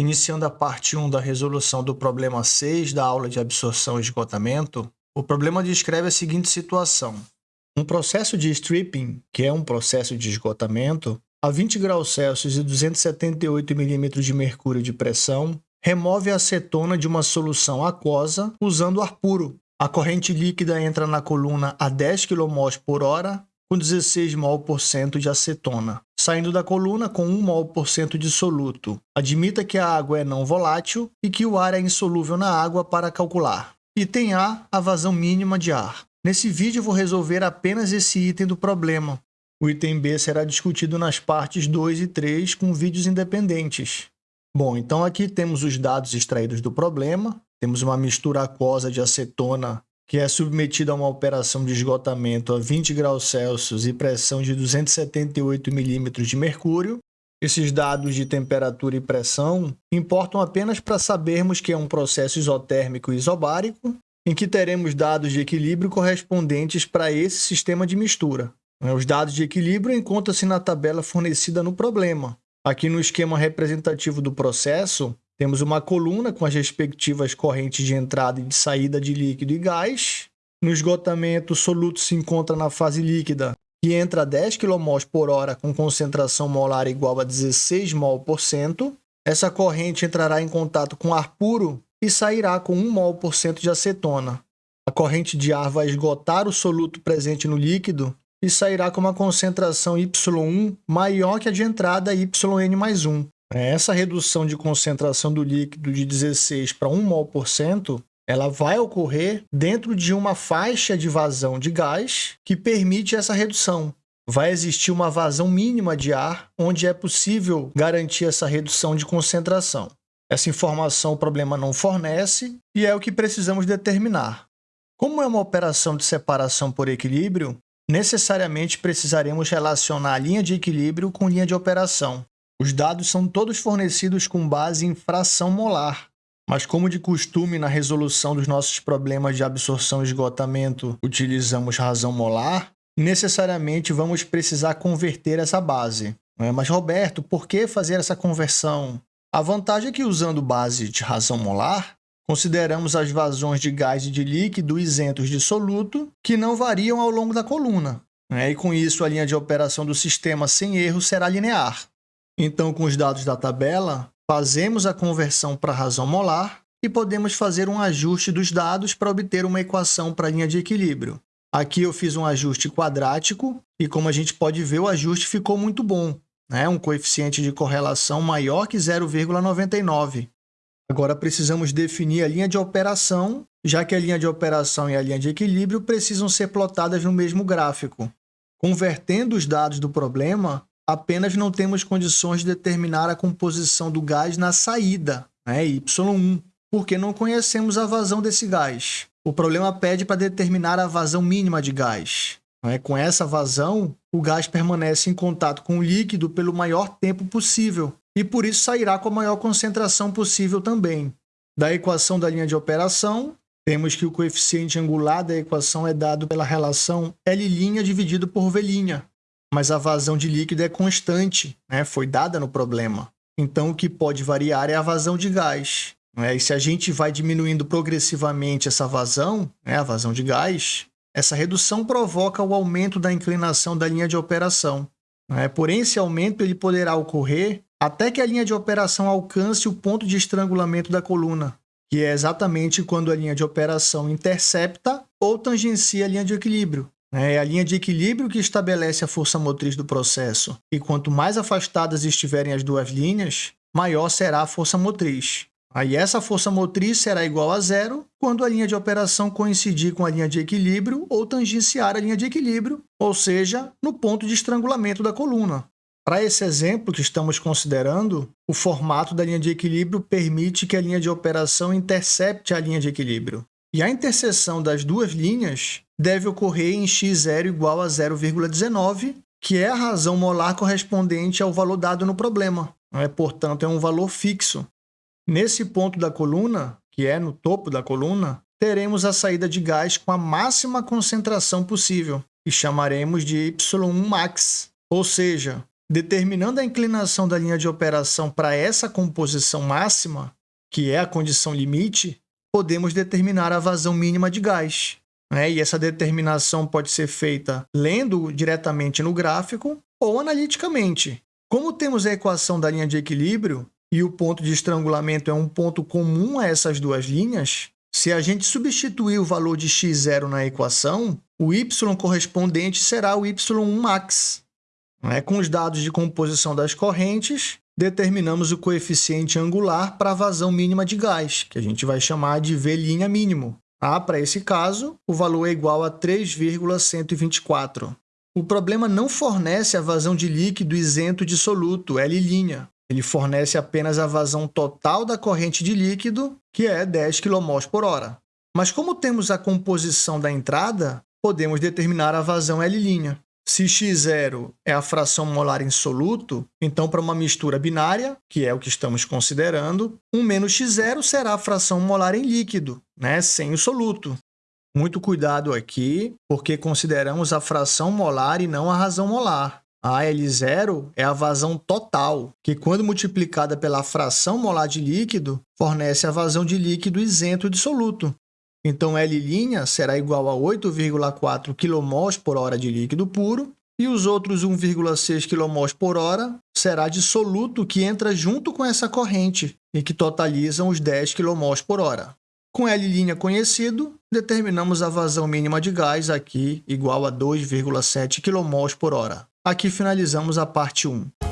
Iniciando a parte 1 da resolução do problema 6 da aula de absorção e esgotamento, o problema descreve a seguinte situação. Um processo de stripping, que é um processo de esgotamento, a 20 graus Celsius e 278 milímetros de mercúrio de pressão, remove a acetona de uma solução aquosa usando ar puro. A corrente líquida entra na coluna a 10 kmol por hora com 16 mol por cento de acetona, saindo da coluna com 1 mol por cento de soluto. Admita que a água é não volátil e que o ar é insolúvel na água para calcular. Item A, a vazão mínima de ar. Nesse vídeo vou resolver apenas esse item do problema. O item B será discutido nas partes 2 e 3 com vídeos independentes. Bom, então aqui temos os dados extraídos do problema. Temos uma mistura aquosa de acetona que é submetido a uma operação de esgotamento a 20 graus Celsius e pressão de 278 milímetros de mercúrio. Esses dados de temperatura e pressão importam apenas para sabermos que é um processo isotérmico isobárico, em que teremos dados de equilíbrio correspondentes para esse sistema de mistura. Os dados de equilíbrio encontram-se na tabela fornecida no problema. Aqui no esquema representativo do processo, temos uma coluna com as respectivas correntes de entrada e de saída de líquido e gás. No esgotamento, o soluto se encontra na fase líquida, que entra a 10 kmol por hora com concentração molar igual a 16 mol por cento. Essa corrente entrará em contato com ar puro e sairá com 1 mol por cento de acetona. A corrente de ar vai esgotar o soluto presente no líquido e sairá com uma concentração Y1 maior que a de entrada YN mais 1. Essa redução de concentração do líquido de 16 para 1 mol por cento, ela vai ocorrer dentro de uma faixa de vazão de gás que permite essa redução. Vai existir uma vazão mínima de ar, onde é possível garantir essa redução de concentração. Essa informação o problema não fornece e é o que precisamos determinar. Como é uma operação de separação por equilíbrio, necessariamente precisaremos relacionar a linha de equilíbrio com linha de operação. Os dados são todos fornecidos com base em fração molar, mas como de costume na resolução dos nossos problemas de absorção e esgotamento utilizamos razão molar, necessariamente vamos precisar converter essa base. É? Mas Roberto, por que fazer essa conversão? A vantagem é que usando base de razão molar, consideramos as vazões de gás e de líquido isentos de soluto, que não variam ao longo da coluna. Né? E com isso a linha de operação do sistema sem erro será linear. Então, com os dados da tabela, fazemos a conversão para a razão molar e podemos fazer um ajuste dos dados para obter uma equação para a linha de equilíbrio. Aqui eu fiz um ajuste quadrático e, como a gente pode ver, o ajuste ficou muito bom. Né? Um coeficiente de correlação maior que 0,99. Agora precisamos definir a linha de operação, já que a linha de operação e a linha de equilíbrio precisam ser plotadas no mesmo gráfico. Convertendo os dados do problema, apenas não temos condições de determinar a composição do gás na saída, né, Y1, porque não conhecemos a vazão desse gás. O problema pede para determinar a vazão mínima de gás. Né? Com essa vazão, o gás permanece em contato com o líquido pelo maior tempo possível e por isso sairá com a maior concentração possível também. Da equação da linha de operação, temos que o coeficiente angular da equação é dado pela relação L' dividido por V', mas a vazão de líquido é constante, né? foi dada no problema. Então, o que pode variar é a vazão de gás. Né? E se a gente vai diminuindo progressivamente essa vazão, né? a vazão de gás, essa redução provoca o aumento da inclinação da linha de operação. Né? Porém, esse aumento ele poderá ocorrer até que a linha de operação alcance o ponto de estrangulamento da coluna, que é exatamente quando a linha de operação intercepta ou tangencia a linha de equilíbrio. É a linha de equilíbrio que estabelece a força motriz do processo. E quanto mais afastadas estiverem as duas linhas, maior será a força motriz. Aí essa força motriz será igual a zero quando a linha de operação coincidir com a linha de equilíbrio ou tangenciar a linha de equilíbrio, ou seja, no ponto de estrangulamento da coluna. Para esse exemplo que estamos considerando, o formato da linha de equilíbrio permite que a linha de operação intercepte a linha de equilíbrio. E a interseção das duas linhas deve ocorrer em x0 igual a 0,19, que é a razão molar correspondente ao valor dado no problema. É, portanto, é um valor fixo. Nesse ponto da coluna, que é no topo da coluna, teremos a saída de gás com a máxima concentração possível, e chamaremos de Y1 max, ou seja, Determinando a inclinação da linha de operação para essa composição máxima, que é a condição limite, podemos determinar a vazão mínima de gás. Né? E essa determinação pode ser feita lendo diretamente no gráfico ou analiticamente. Como temos a equação da linha de equilíbrio e o ponto de estrangulamento é um ponto comum a essas duas linhas, se a gente substituir o valor de x0 na equação, o y correspondente será o y1 max. É? Com os dados de composição das correntes, determinamos o coeficiente angular para a vazão mínima de gás, que a gente vai chamar de V' mínimo. Ah, para esse caso, o valor é igual a 3,124. O problema não fornece a vazão de líquido isento de soluto, L'. Ele fornece apenas a vazão total da corrente de líquido, que é 10 kmol por hora. Mas como temos a composição da entrada, podemos determinar a vazão L'. Se x0 é a fração molar em soluto, então para uma mistura binária, que é o que estamos considerando, 1 menos x0 será a fração molar em líquido, né, sem o soluto. Muito cuidado aqui, porque consideramos a fração molar e não a razão molar. A L0 é a vazão total, que quando multiplicada pela fração molar de líquido, fornece a vazão de líquido isento de soluto. Então, L' será igual a 8,4 kmol por hora de líquido puro e os outros 1,6 kmol por hora será de soluto que entra junto com essa corrente e que totalizam os 10 kmol por hora. Com L' conhecido, determinamos a vazão mínima de gás aqui igual a 2,7 kmol por hora. Aqui finalizamos a parte 1.